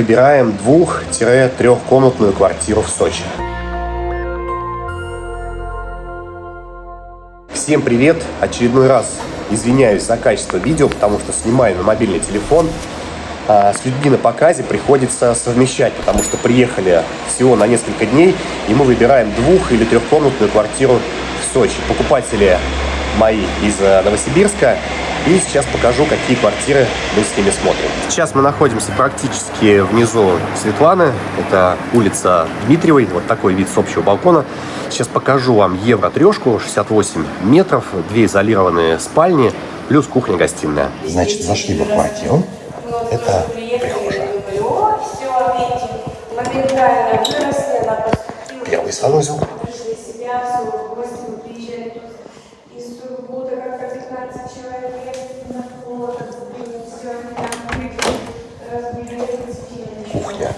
выбираем двух-трехкомнатную квартиру в Сочи. Всем привет! Очередной раз извиняюсь за качество видео, потому что снимаю на мобильный телефон. А с людьми на показе приходится совмещать, потому что приехали всего на несколько дней, и мы выбираем двух- или трехкомнатную квартиру в Сочи. Покупатели мои из э, Новосибирска, и сейчас покажу, какие квартиры мы с ними смотрим. Сейчас мы находимся практически внизу Светланы. Это улица Дмитриевой. Вот такой вид с общего балкона. Сейчас покажу вам евро-трешку, 68 метров, две изолированные спальни, плюс кухня-гостиная. Значит, зашли в квартиру. Это прихожая. Первый санузел. Кухня,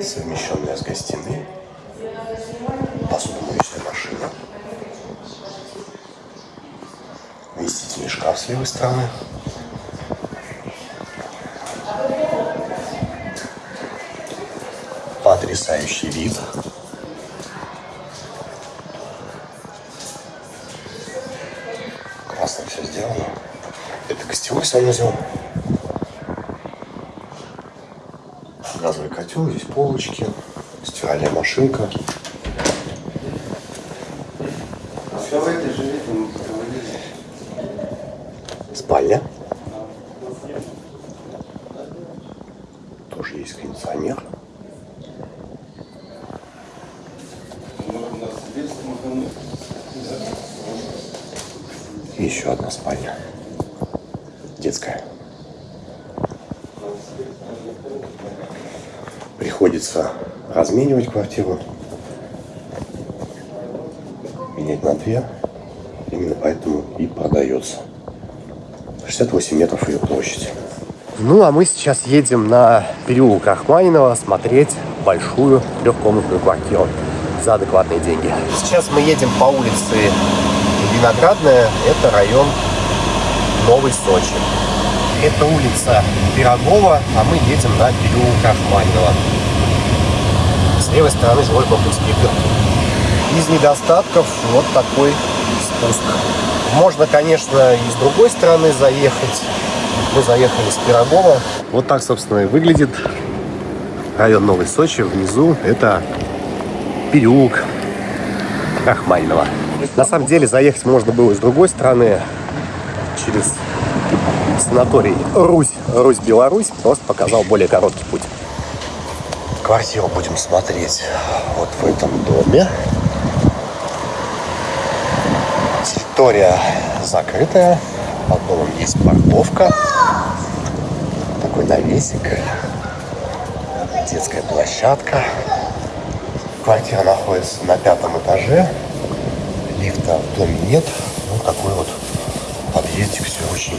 совмещенная с гостиной. Посудомоечная машина. Вместительный шкаф с левой стороны. Потрясающий вид. Санузел. Газовый котел, здесь полочки, стиральная машинка. Спальня. Тоже есть кондиционер. И еще одна спальня. Детская. Приходится разменивать квартиру. Менять на две. Именно поэтому и продается. 68 метров ее площадь. Ну, а мы сейчас едем на переулок Рахманинова смотреть большую трехкомнатную квартиру за адекватные деньги. Сейчас мы едем по улице Виноградная. Это район Новый Сочи. Это улица Пирогова, а мы едем на переулок Рахманинова. С левой стороны жилой комплекс Пикер. Из недостатков вот такой спуск. Можно, конечно, и с другой стороны заехать. Мы заехали с Пирогова. Вот так, собственно, и выглядит район Новый Сочи. Внизу это переулок Рахманинова. На самом деле заехать можно было с другой стороны, через санаторий Русь, Русь-Беларусь. Просто показал более короткий путь. Квартиру будем смотреть вот в этом доме. Территория закрытая. Под домом есть парковка. Такой навесик. Детская площадка. Квартира находится на пятом этаже. Лифта в доме нет. Вот такой вот подъездик. Все очень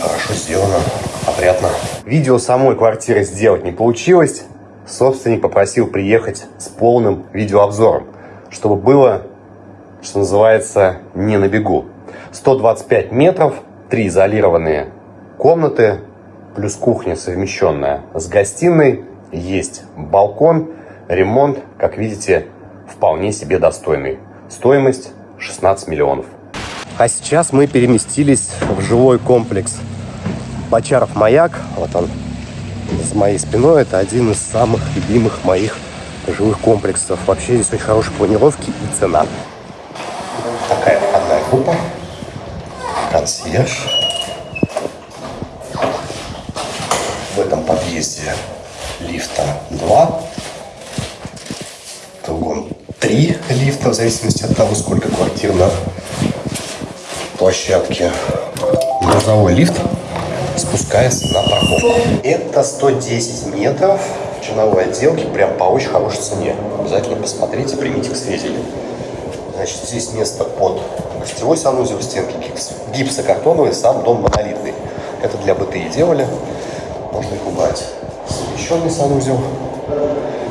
хорошо сделано, опрятно. Видео самой квартиры сделать не получилось. Собственник попросил приехать с полным видеообзором, чтобы было, что называется, не на бегу. 125 метров, три изолированные комнаты, плюс кухня совмещенная с гостиной, есть балкон, ремонт, как видите, вполне себе достойный. Стоимость 16 миллионов. А сейчас мы переместились в жилой комплекс Бочаров маяк. Вот он за моей спиной. Это один из самых любимых моих жилых комплексов. Вообще здесь очень хорошие планировки и цена. Такая входная группа. Консьерж. В этом подъезде лифта 2. В другом 3 лифта, в зависимости от того, сколько квартир на площадке. Грузовой лифт спускается на парковку. Это 110 метров черновой отделке, прям по очень хорошей цене. Обязательно посмотрите, примите к сведению. Значит, здесь место под гостевой санузел, стенки гипс, гипсокартоновые, сам дом монолитный. Это для БТИ делали. Можно их убрать. Совмещенный санузел.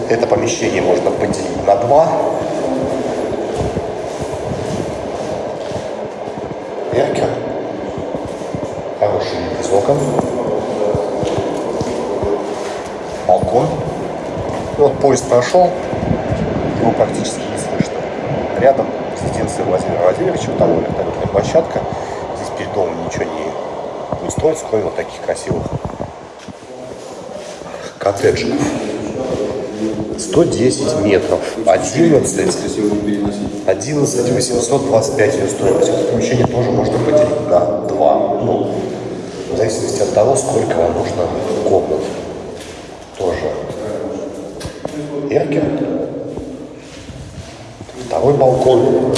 Это помещение можно поделить на два. Вид из окон. балкон. Вот поезд прошел, его практически не слышно. Рядом резиденция Владимира Владимировича, там вертолетная площадка. Здесь перед домом ничего не, не строится, кроме вот таких красивых коттеджиков. 110 метров, 11, 11 825 ее стоимость. Это помещение тоже можно поделить на два. Ну, в зависимости от того, сколько вам нужно комнат. Тоже. Эркер. Второй балкон.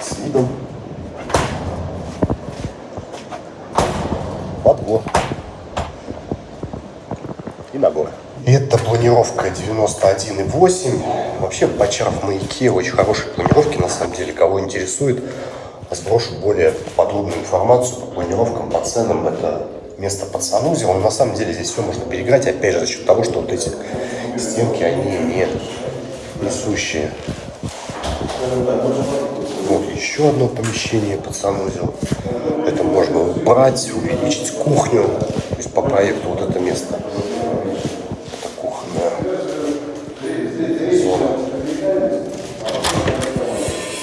С видом во двор и на горы. Это планировка 91,8. Вообще Бочаров в маяке очень хорошие планировки, на самом деле. Кого интересует, сброшу более подробную информацию по планировкам, по ценам. Это место под санузел. Но на самом деле здесь все можно переиграть, опять же, за счет того, что вот эти стенки, они не несущие. Вот еще одно помещение под санузел. Это можно брать, увеличить кухню. То есть по проекту вот это место.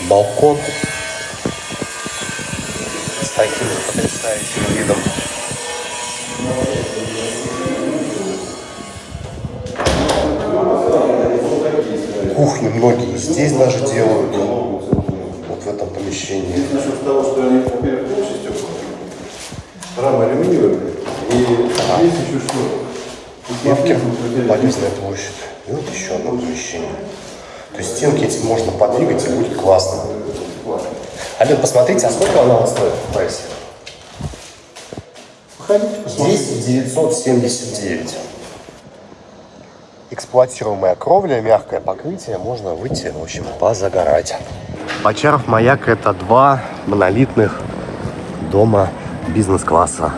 Балкон с таким потрясающим видом. Кухни многие здесь даже делают, вот в этом помещении. Насчет того, что они, во-первых, полностью рама алюминиевая, и есть еще что? Левки, полезная площадь. И вот еще одно помещение. То есть стенки эти можно подвигать и будет классно. Ален, посмотрите, а сколько она вот стоит в прайсе? 10 979. Эксплуатируемая кровля, мягкое покрытие, можно выйти, в общем, позагорать. Бочаров маяк это два монолитных дома бизнес-класса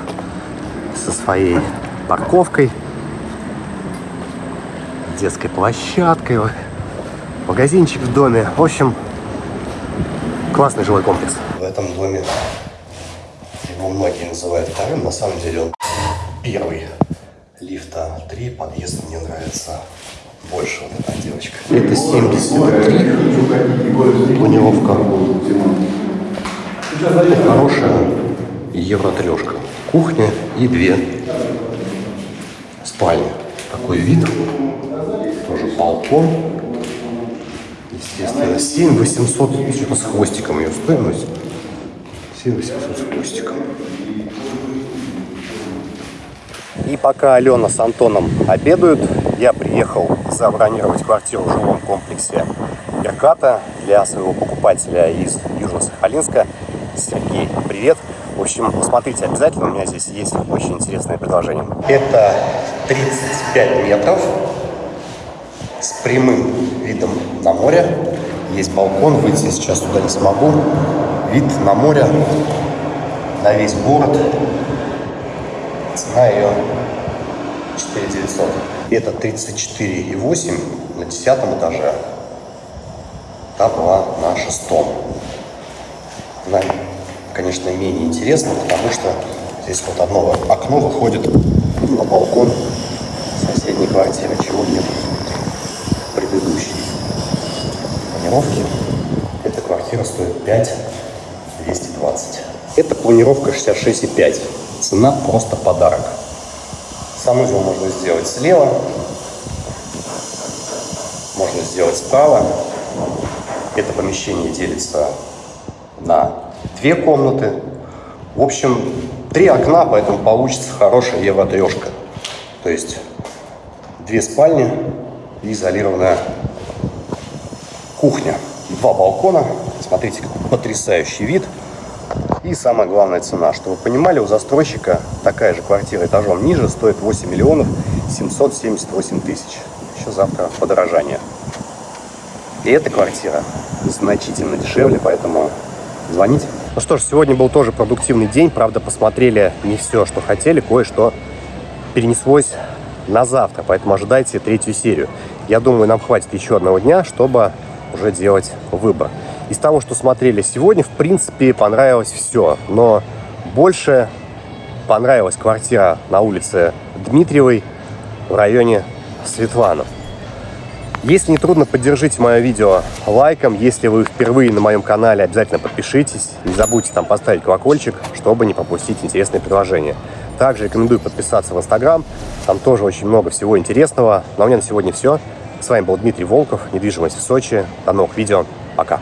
со своей парковкой, детской площадкой, магазинчик в доме. В общем, классный жилой комплекс. В этом доме его многие называют вторым, на самом деле он первый. Лифта 3, подъезд мне нравится больше вот эта девочка. Это 73, планировка. Хорошая евро трешка. Кухня и две спальни. Такой вид. Тоже балкон. Естественно, 7 800, что-то с хвостиком ее стоимость. 7 800 с хвостиком. И пока Алена с Антоном обедают, я приехал забронировать квартиру в жилом комплексе Мерката для своего покупателя из Южно-Сахалинска. Сергей, привет! В общем, посмотрите обязательно, у меня здесь есть очень интересное предложение. Это 35 метров с прямым видом на море. Есть балкон, выйти сейчас туда не смогу. Вид на море, на весь город. Цена ее 4 900. Это 34,8 на 10 этаже. Та была на шестом. Она, конечно, менее интересна, потому что здесь вот одно окно выходит на балкон соседней квартиры, чего нет в предыдущей планировке. Эта квартира стоит 5 220. Это планировка 66,5. Цена просто подарок. Санузел можно сделать слева, можно сделать справа. Это помещение делится на две комнаты. В общем, три окна, поэтому получится хорошая евро-трешка. То есть две спальни изолированная кухня. Два балкона. Смотрите, какой потрясающий вид. И самая главная цена. Чтобы вы понимали, у застройщика такая же квартира этажом ниже стоит 8 миллионов 778 тысяч. Еще завтра подорожание. И эта квартира значительно дешевле, поэтому звоните. Ну что ж, сегодня был тоже продуктивный день. Правда, посмотрели не все, что хотели. Кое-что перенеслось на завтра, поэтому ожидайте третью серию. Я думаю, нам хватит еще одного дня, чтобы уже делать выбор. Из того, что смотрели сегодня, в принципе, понравилось все. Но больше понравилась квартира на улице Дмитриевой в районе Светлана. Если не трудно, поддержите мое видео лайком. Если вы впервые на моем канале, обязательно подпишитесь. Не забудьте там поставить колокольчик, чтобы не пропустить интересные предложения. Также рекомендую подписаться в Инстаграм. Там тоже очень много всего интересного. А у меня на сегодня все. С вами был Дмитрий Волков, недвижимость в Сочи. До новых видео. Пока.